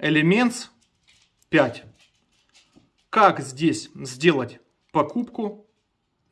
Elements 5. Как здесь сделать покупку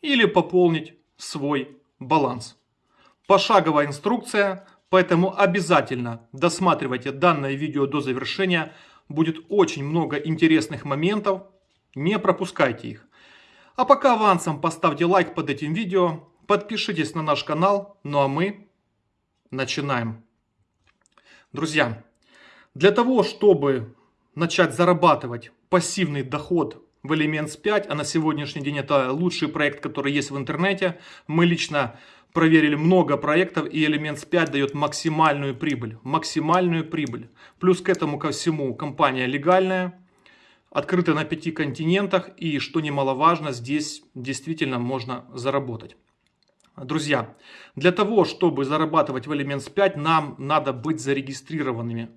или пополнить свой баланс. Пошаговая инструкция, поэтому обязательно досматривайте данное видео до завершения. Будет очень много интересных моментов, не пропускайте их. А пока авансом поставьте лайк под этим видео, подпишитесь на наш канал, ну а мы начинаем. Друзья, для того, чтобы начать зарабатывать пассивный доход в Elements 5, а на сегодняшний день это лучший проект, который есть в интернете. Мы лично проверили много проектов, и Elements 5 дает максимальную прибыль. Максимальную прибыль. Плюс к этому ко всему компания легальная, открыта на пяти континентах, и что немаловажно, здесь действительно можно заработать. Друзья, для того, чтобы зарабатывать в Elements 5, нам надо быть зарегистрированными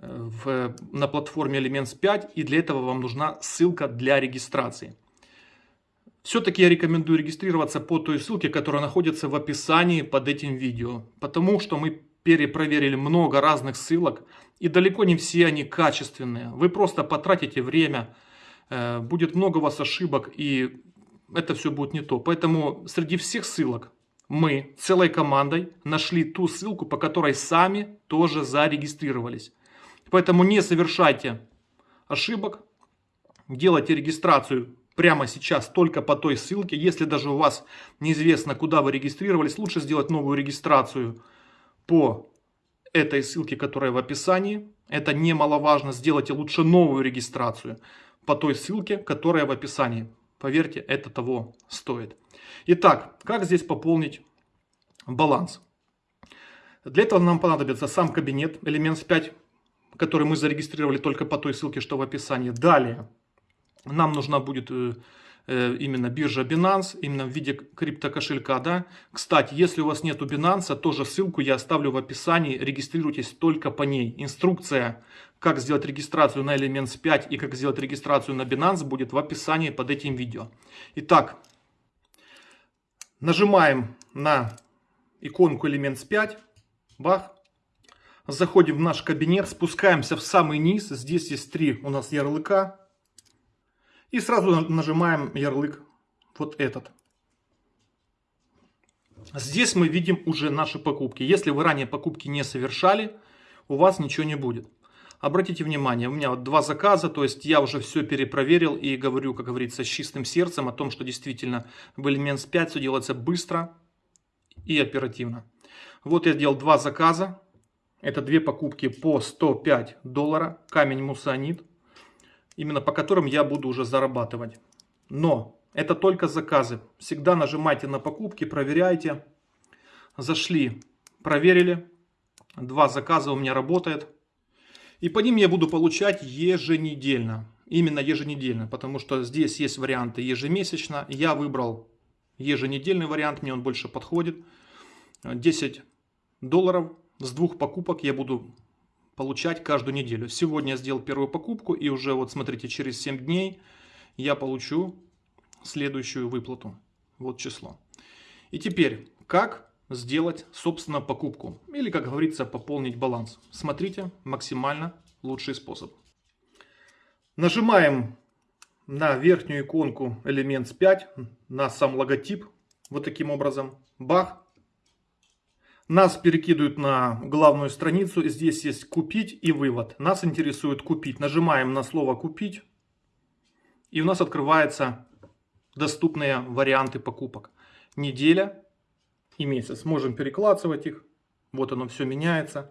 в, на платформе Elements 5 и для этого вам нужна ссылка для регистрации. Все-таки я рекомендую регистрироваться по той ссылке, которая находится в описании под этим видео, потому что мы перепроверили много разных ссылок и далеко не все они качественные. Вы просто потратите время, э, будет много у вас ошибок и это все будет не то. Поэтому среди всех ссылок мы целой командой нашли ту ссылку, по которой сами тоже зарегистрировались. Поэтому не совершайте ошибок, делайте регистрацию прямо сейчас только по той ссылке. Если даже у вас неизвестно, куда вы регистрировались, лучше сделать новую регистрацию по этой ссылке, которая в описании. Это немаловажно. Сделайте лучше новую регистрацию по той ссылке, которая в описании. Поверьте, это того стоит. Итак, как здесь пополнить баланс? Для этого нам понадобится сам кабинет Elements 5 который мы зарегистрировали только по той ссылке, что в описании. Далее нам нужна будет э, э, именно биржа Binance, именно в виде криптокошелька. Да? Кстати, если у вас нету Binance, тоже ссылку я оставлю в описании. Регистрируйтесь только по ней. Инструкция, как сделать регистрацию на Elements 5 и как сделать регистрацию на Binance будет в описании под этим видео. Итак, нажимаем на иконку Elements 5. Бах. Заходим в наш кабинет, спускаемся в самый низ. Здесь есть три у нас ярлыка. И сразу нажимаем ярлык вот этот. Здесь мы видим уже наши покупки. Если вы ранее покупки не совершали, у вас ничего не будет. Обратите внимание, у меня вот два заказа, то есть я уже все перепроверил и говорю, как говорится, с чистым сердцем о том, что действительно в Elements 5 все делается быстро и оперативно. Вот я сделал два заказа. Это две покупки по 105 доллара, камень мусанит, именно по которым я буду уже зарабатывать. Но это только заказы. Всегда нажимайте на покупки, проверяйте. Зашли, проверили. Два заказа у меня работает. И по ним я буду получать еженедельно. Именно еженедельно, потому что здесь есть варианты ежемесячно. Я выбрал еженедельный вариант, мне он больше подходит. 10 долларов с двух покупок я буду получать каждую неделю. Сегодня я сделал первую покупку и уже вот смотрите, через 7 дней я получу следующую выплату. Вот число. И теперь, как сделать, собственно, покупку? Или, как говорится, пополнить баланс. Смотрите, максимально лучший способ. Нажимаем на верхнюю иконку Elements 5, на сам логотип. Вот таким образом. Бах. Нас перекидывают на главную страницу. Здесь есть купить и вывод. Нас интересует купить. Нажимаем на слово купить. И у нас открываются доступные варианты покупок. Неделя и месяц. Можем перекладывать их. Вот оно все меняется.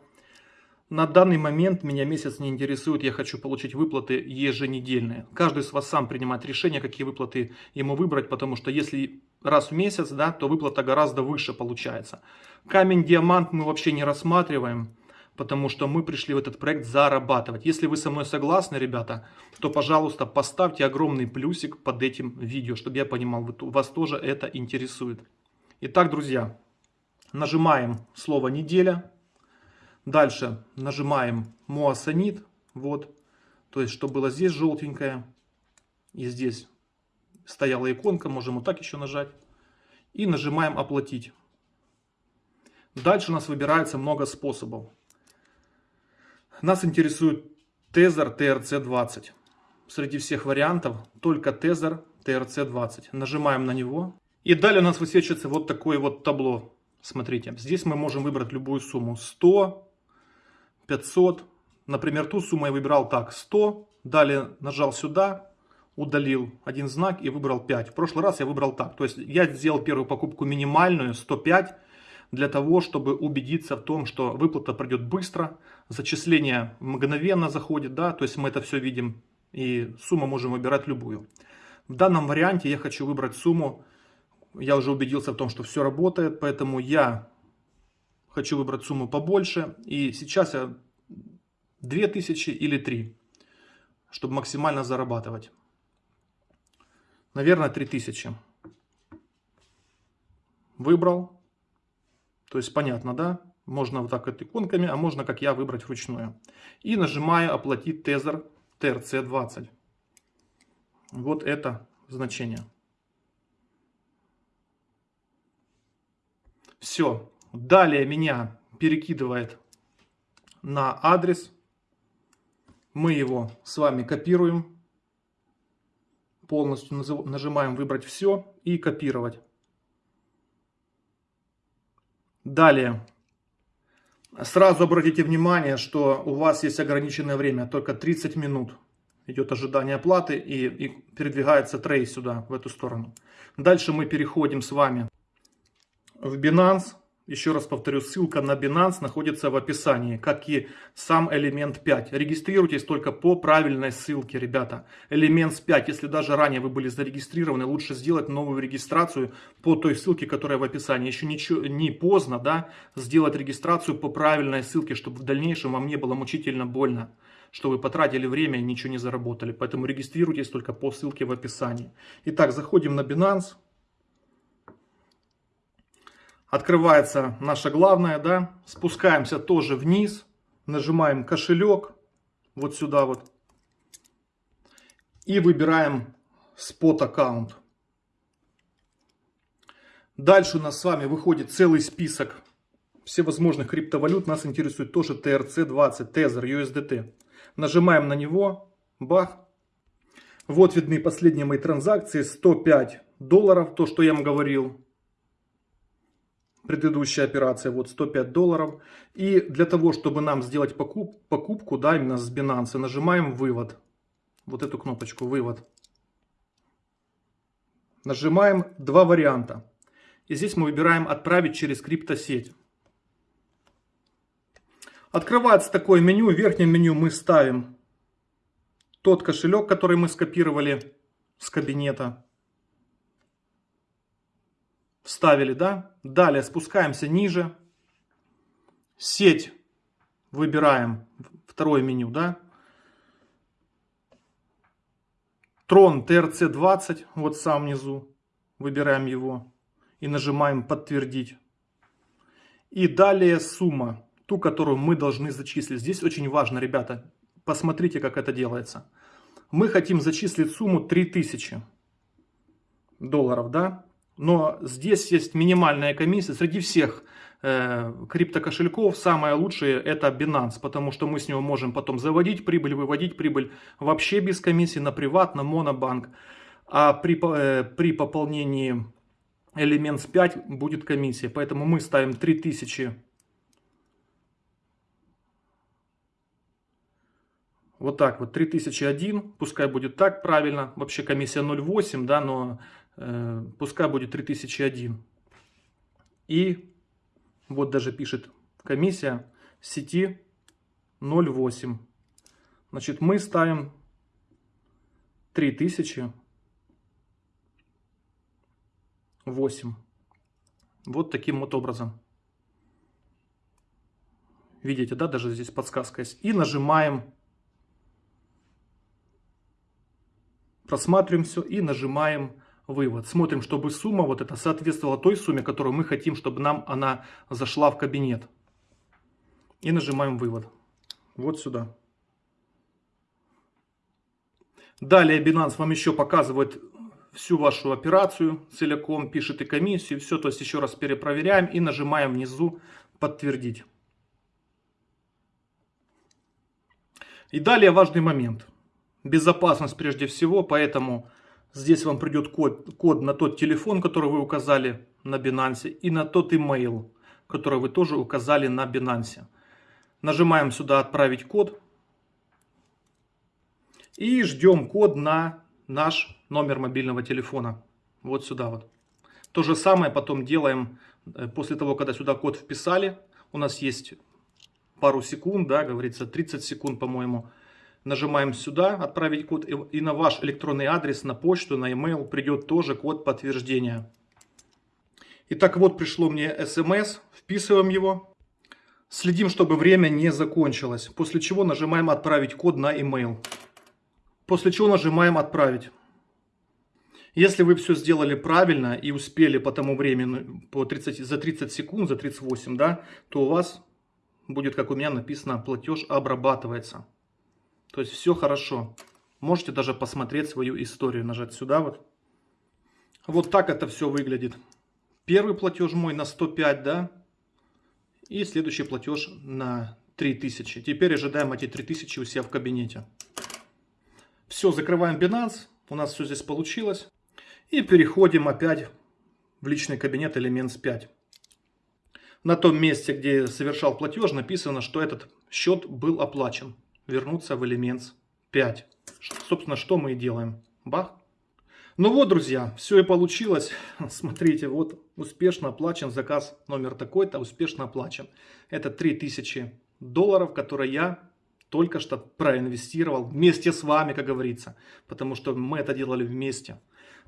На данный момент меня месяц не интересует, я хочу получить выплаты еженедельные. Каждый из вас сам принимает решение, какие выплаты ему выбрать, потому что если раз в месяц, да, то выплата гораздо выше получается. Камень диамант мы вообще не рассматриваем, потому что мы пришли в этот проект зарабатывать. Если вы со мной согласны, ребята, то, пожалуйста, поставьте огромный плюсик под этим видео, чтобы я понимал, вас тоже это интересует. Итак, друзья, нажимаем слово «неделя». Дальше нажимаем «Моасанит». Вот, то есть, что было здесь желтенькое и здесь стояла иконка, можем вот так еще нажать. И нажимаем «Оплатить». Дальше у нас выбирается много способов. Нас интересует Тезер TRC20. Среди всех вариантов только Тезер TRC20. Нажимаем на него. И далее у нас высвечивается вот такое вот табло. Смотрите, здесь мы можем выбрать любую сумму. 100, 500. Например, ту сумму я выбирал так. 100. Далее нажал сюда, удалил один знак и выбрал 5. В прошлый раз я выбрал так. То есть я сделал первую покупку минимальную, 105 для того, чтобы убедиться в том, что выплата пройдет быстро, зачисление мгновенно заходит, да, то есть мы это все видим, и сумму можем выбирать любую. В данном варианте я хочу выбрать сумму, я уже убедился в том, что все работает, поэтому я хочу выбрать сумму побольше, и сейчас я 2000 или 3, чтобы максимально зарабатывать. Наверное, 3000. Выбрал. То есть понятно, да? Можно вот так вот иконками, а можно, как я, выбрать вручную. И нажимаю «Оплатить тезер TRC20». Вот это значение. Все. Далее меня перекидывает на адрес. Мы его с вами копируем. Полностью нажимаем «Выбрать все» и «Копировать». Далее. Сразу обратите внимание, что у вас есть ограниченное время, только 30 минут идет ожидание оплаты и, и передвигается трей сюда, в эту сторону. Дальше мы переходим с вами в Binance. Еще раз повторю, ссылка на Binance находится в описании, как и сам элемент 5. Регистрируйтесь только по правильной ссылке, ребята. Элемент 5, если даже ранее вы были зарегистрированы, лучше сделать новую регистрацию по той ссылке, которая в описании. Еще ничего, не поздно да, сделать регистрацию по правильной ссылке, чтобы в дальнейшем вам не было мучительно больно что вы потратили время и ничего не заработали. Поэтому регистрируйтесь только по ссылке в описании. Итак, заходим на Binance. Открывается наша главная, да. Спускаемся тоже вниз. Нажимаем кошелек. Вот сюда вот. И выбираем спот аккаунт. Дальше у нас с вами выходит целый список всевозможных криптовалют. Нас интересует тоже TRC20, Tether, USDT. Нажимаем на него. Бах. Вот видны последние мои транзакции. 105 долларов, то, что я вам говорил предыдущая операция, вот 105 долларов. И для того, чтобы нам сделать покуп, покупку, да, именно с Binance, нажимаем вывод. Вот эту кнопочку вывод. Нажимаем два варианта. И здесь мы выбираем отправить через криптосеть. Открывается такое меню. В верхнем меню мы ставим тот кошелек, который мы скопировали с кабинета. Вставили, да? Далее спускаемся ниже. Сеть выбираем. Второе меню, да? Трон TRC20, вот сам внизу. Выбираем его и нажимаем подтвердить. И далее сумма, ту, которую мы должны зачислить. Здесь очень важно, ребята, посмотрите, как это делается. Мы хотим зачислить сумму 3000 долларов, да? Но здесь есть минимальная комиссия. Среди всех э, криптокошельков самое лучшее это Binance, потому что мы с него можем потом заводить прибыль, выводить прибыль вообще без комиссии на приват, на монобанк. А при, э, при пополнении Elements 5 будет комиссия. Поэтому мы ставим 3000 Вот так вот, 3001, пускай будет так правильно. Вообще комиссия 0,8, да, но пускай будет 3001. И вот даже пишет комиссия сети 0,8. Значит, мы ставим 3008. Вот таким вот образом. Видите, да, даже здесь подсказка есть. И нажимаем, просматриваем все и нажимаем вывод. Смотрим, чтобы сумма вот эта соответствовала той сумме, которую мы хотим, чтобы нам она зашла в кабинет. И нажимаем вывод. Вот сюда. Далее Binance вам еще показывает всю вашу операцию целиком, пишет и комиссию, все, то есть еще раз перепроверяем и нажимаем внизу подтвердить. И далее важный момент. Безопасность прежде всего, поэтому здесь вам придет код, код на тот телефон, который вы указали на Binance, и на тот email, который вы тоже указали на Binance. Нажимаем сюда «Отправить код» и ждем код на наш номер мобильного телефона. Вот сюда вот. То же самое потом делаем э, после того, когда сюда код вписали. У нас есть пару секунд, да, говорится 30 секунд, по-моему. Нажимаем сюда «Отправить код» и на ваш электронный адрес, на почту, на email придет тоже код подтверждения. Итак, вот пришло мне смс, вписываем его. Следим, чтобы время не закончилось. После чего нажимаем «Отправить код на email». После чего нажимаем «Отправить». Если вы все сделали правильно и успели по тому времени, по 30, за 30 секунд, за 38, да, то у вас будет, как у меня написано, платеж обрабатывается. То есть все хорошо. Можете даже посмотреть свою историю, нажать сюда вот. Вот так это все выглядит. Первый платеж мой на 105, да, и следующий платеж на 3000. Теперь ожидаем эти 3000 у себя в кабинете. Все, закрываем Binance. У нас все здесь получилось. И переходим опять в личный кабинет Elements 5. На том месте, где совершал платеж, написано, что этот счет был оплачен. Вернуться в Elements 5. Собственно, что мы и делаем. Бах. Ну вот, друзья, все и получилось. Смотрите, вот успешно оплачен заказ номер такой-то, успешно оплачен. Это 3000 долларов, которые я только что проинвестировал вместе с вами, как говорится. Потому что мы это делали вместе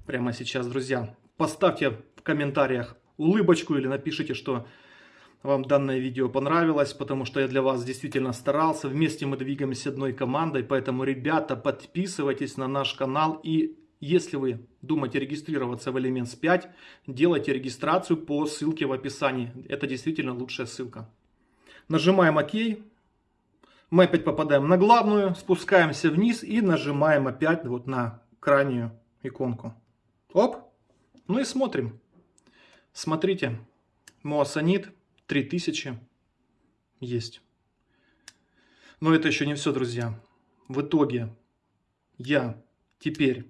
прямо сейчас, друзья. Поставьте в комментариях улыбочку или напишите, что вам данное видео понравилось, потому что я для вас действительно старался. Вместе мы двигаемся одной командой, поэтому, ребята, подписывайтесь на наш канал. И если вы думаете регистрироваться в Elements 5, делайте регистрацию по ссылке в описании. Это действительно лучшая ссылка. Нажимаем ОК. Мы опять попадаем на главную, спускаемся вниз и нажимаем опять вот на крайнюю иконку. Оп. Ну и смотрим. Смотрите. Моасанит 3000 есть. Но это еще не все, друзья. В итоге я теперь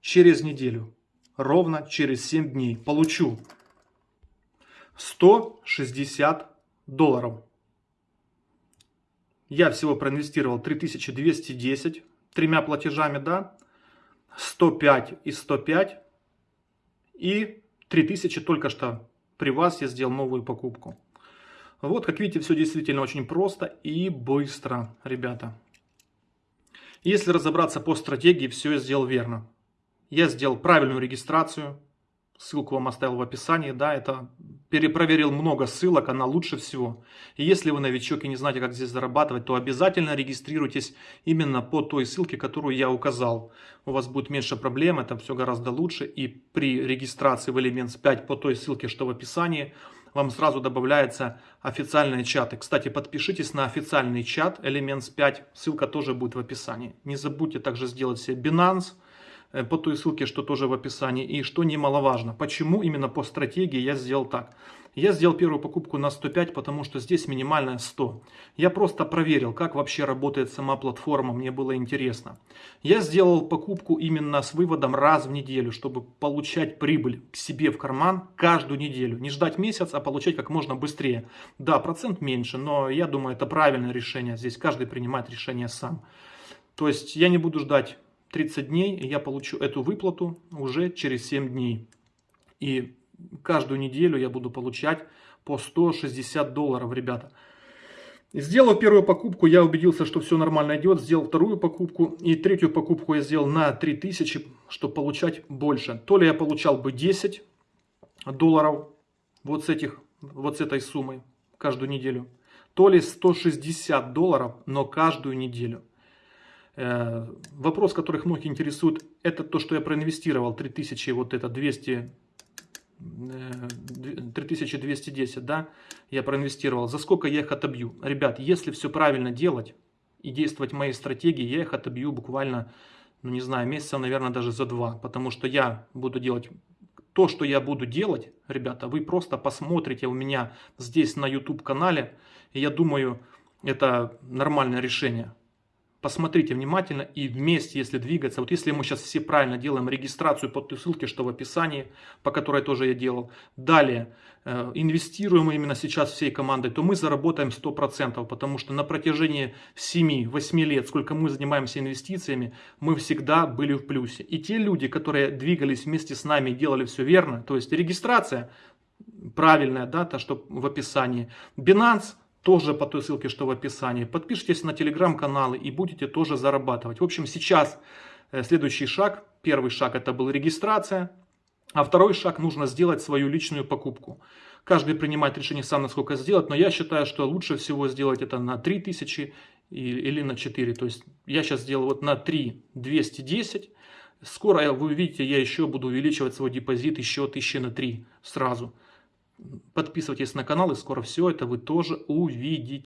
через неделю, ровно через 7 дней, получу 160 долларов. Я всего проинвестировал 3210 тремя платежами, да, 105 и 105. И 3000 только что при вас я сделал новую покупку. Вот, как видите, все действительно очень просто и быстро, ребята. Если разобраться по стратегии, все я сделал верно. Я сделал правильную регистрацию, Ссылку вам оставил в описании, да, это перепроверил много ссылок, она лучше всего. И если вы новичок и не знаете, как здесь зарабатывать, то обязательно регистрируйтесь именно по той ссылке, которую я указал. У вас будет меньше проблем, это все гораздо лучше. И при регистрации в Elements 5 по той ссылке, что в описании, вам сразу добавляются официальные чаты. Кстати, подпишитесь на официальный чат Elements 5, ссылка тоже будет в описании. Не забудьте также сделать себе Binance, по той ссылке, что тоже в описании. И что немаловажно, почему именно по стратегии я сделал так. Я сделал первую покупку на 105, потому что здесь минимальная 100. Я просто проверил, как вообще работает сама платформа, мне было интересно. Я сделал покупку именно с выводом раз в неделю, чтобы получать прибыль к себе в карман каждую неделю. Не ждать месяц, а получать как можно быстрее. Да, процент меньше, но я думаю, это правильное решение. Здесь каждый принимает решение сам. То есть я не буду ждать 30 дней, и я получу эту выплату уже через 7 дней. И каждую неделю я буду получать по 160 долларов, ребята. Сделав первую покупку, я убедился, что все нормально идет. Сделал вторую покупку. И третью покупку я сделал на 3000, чтобы получать больше. То ли я получал бы 10 долларов вот с, этих, вот с этой суммой каждую неделю. То ли 160 долларов, но каждую неделю. Э, вопрос, который многих интересует, это то, что я проинвестировал 3000, вот это 200, 3210, э, да, я проинвестировал. За сколько я их отобью? Ребят, если все правильно делать и действовать моей стратегии, я их отобью буквально, ну не знаю, месяца, наверное, даже за два. Потому что я буду делать то, что я буду делать, ребята, вы просто посмотрите у меня здесь на YouTube канале. И я думаю, это нормальное решение. Посмотрите внимательно и вместе, если двигаться. Вот если мы сейчас все правильно делаем регистрацию по той ссылке, что в описании, по которой тоже я делал. Далее, э, инвестируем именно сейчас всей командой, то мы заработаем 100%, потому что на протяжении 7-8 лет, сколько мы занимаемся инвестициями, мы всегда были в плюсе. И те люди, которые двигались вместе с нами делали все верно, то есть регистрация правильная дата, что в описании. Binance тоже по той ссылке, что в описании. Подпишитесь на телеграм-каналы и будете тоже зарабатывать. В общем, сейчас э, следующий шаг. Первый шаг это был регистрация. А второй шаг нужно сделать свою личную покупку. Каждый принимает решение сам, насколько сделать. Но я считаю, что лучше всего сделать это на 3000 или на 4. То есть я сейчас сделал вот на 3 210. Скоро вы увидите, я еще буду увеличивать свой депозит еще 1000 на 3 сразу. Подписывайтесь на канал, и скоро все это вы тоже увидите.